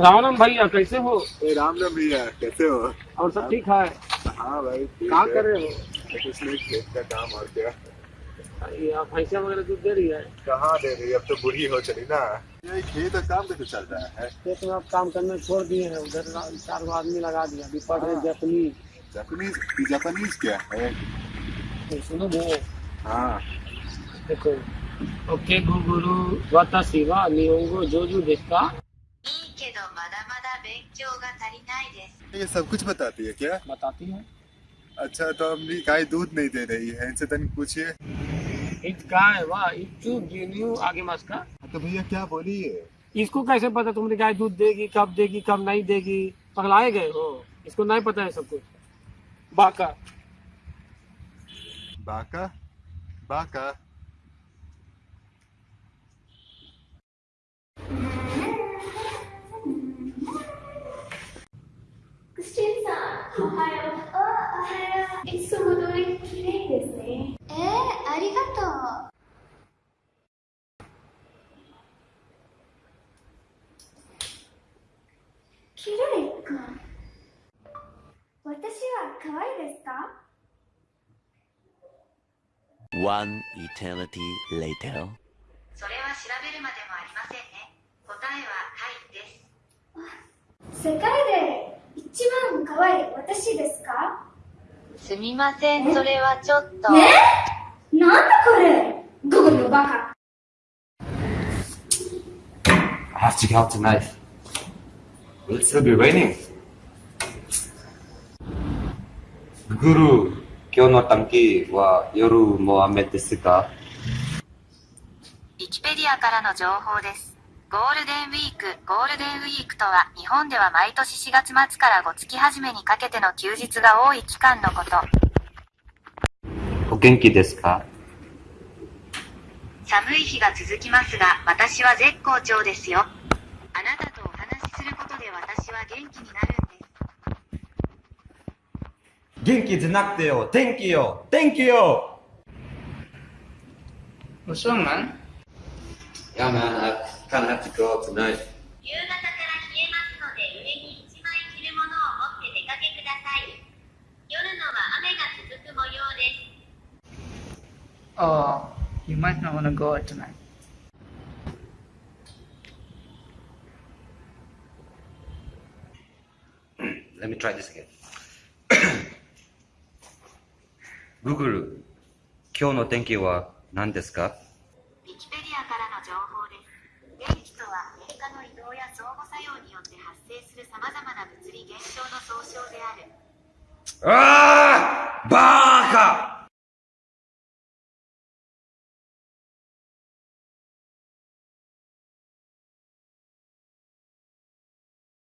राम राम भैया कैसे हो? ए, राम राम भैया कैसे हो? और सब ठीक है? हाँ भाई क्या कर रहे हो? कुछ नहीं खेत का काम और क्या। भैंसा वगैरह दूध दे रही है? कहाँ दे रही है? अब तो बुढ़ी हो चली ना। ये खेत का काम कैसे चल रहा है? खेत में अब काम करने छोड़ दिए हैं उधर चार आदमी लगा दिया रहे हाँ। जैपनीज जापानीज जापानीज क्या है? सुनो वो हाँ। देखो ओके गुगुरु वाताशी वा निहोंगो जोजू देश का ये सब कुछ बताती है क्या? बताती है। अच्छा तो अपनी गाय दूध नहीं दे रही है इनसे तनिक पूछिए। गिन्यू आगे मास का। तो भैया क्या बोली है इसको कैसे पता तुम्हारी गाय दूध देगी कब देगी कब नहीं देगी? पगलाए गए हो। इसको नहीं पता है सब कुछ। बाका। बाका? बाका? おはよう。あ、おはよう。いつも通り綺麗ですね。えー、ありがとう。綺麗か。私は可愛いですか One eternity later. それは調べるまでもありませんね答えははいです世界で一番可愛い私ですか？すみません。それはちょっと。ね？なんだこれ？ゴゴのバカ。I have to go out tonight. Will it still be raining? Guru, 今日の短期は夜も雨ですかウィキペディアからの情報ですゴールデンウィークゴールデンウィークとは日本では毎年4月末から5月初めにかけての休日が多い期間のこと。お元気ですか？寒い日が続きますが私は絶好調ですよ。あなたとお話しすることで私は元気になるんです。元気じゃなくてよ、天気よ。天気よ。What's wrong, man? Yeah man, 夕方から冷えますので上に一枚着るものを持って出かけください。夜のは雨が続く模様です。Oh, you 今日の天気は何ですか?電気とは電荷の移動や相互作用によって発生するさまざまな物理現象の総称である。ああバーカ。